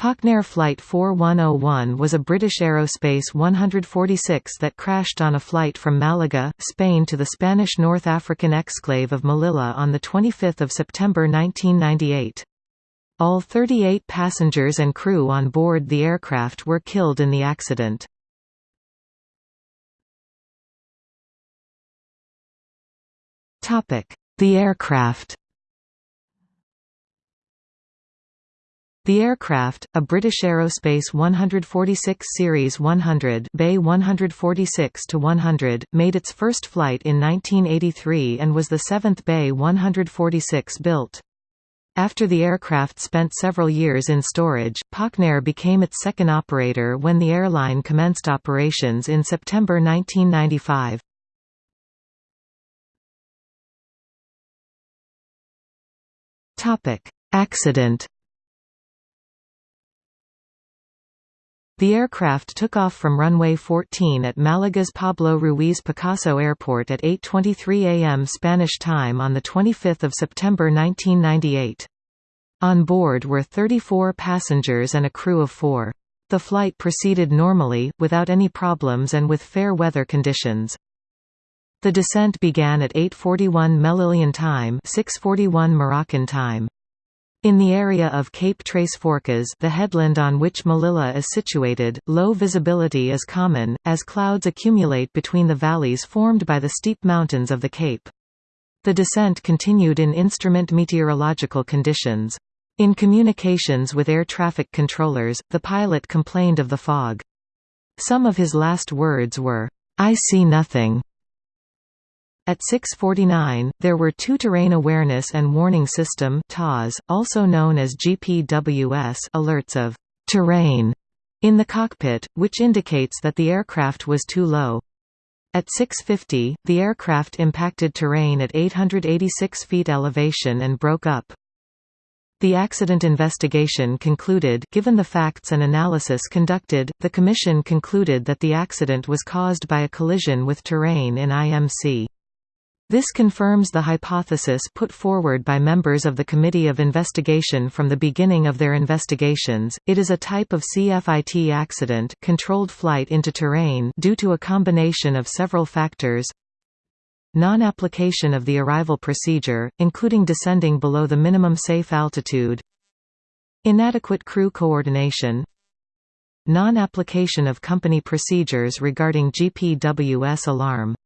Pauknair Flight 4101 was a British Aerospace 146 that crashed on a flight from Malaga, Spain to the Spanish North African exclave of Melilla on 25 September 1998. All 38 passengers and crew on board the aircraft were killed in the accident. The aircraft The aircraft, a British Aerospace 146 Series 100 BAe 146-100, made its first flight in 1983 and was the seventh BAe 146 built. After the aircraft spent several years in storage, Pauknair became its second operator when the airline commenced operations in September 1995. Accident The aircraft took off from runway 14 at Malaga's Pablo Ruiz Picasso Airport at 8.23 am Spanish time on 25 September 1998. On board were 34 passengers and a crew of four. The flight proceeded normally, without any problems and with fair weather conditions. The descent began at 8.41 Melillian time 6.41 Moroccan time. In the area of Cape Tres Forcas the headland on which Melilla is situated, low visibility is common, as clouds accumulate between the valleys formed by the steep mountains of the Cape. The descent continued in instrument meteorological conditions. In communications with air traffic controllers, the pilot complained of the fog. Some of his last words were, "'I see nothing' At 649, there were two Terrain Awareness and Warning System also known as GPWS alerts of «terrain» in the cockpit, which indicates that the aircraft was too low. At 650, the aircraft impacted terrain at 886 feet elevation and broke up. The accident investigation concluded given the facts and analysis conducted, the Commission concluded that the accident was caused by a collision with terrain in IMC. This confirms the hypothesis put forward by members of the Committee of Investigation from the beginning of their investigations. It is a type of CFIT accident, controlled flight into terrain due to a combination of several factors. Non-application of the arrival procedure, including descending below the minimum safe altitude. Inadequate crew coordination. Non-application of company procedures regarding GPWS alarm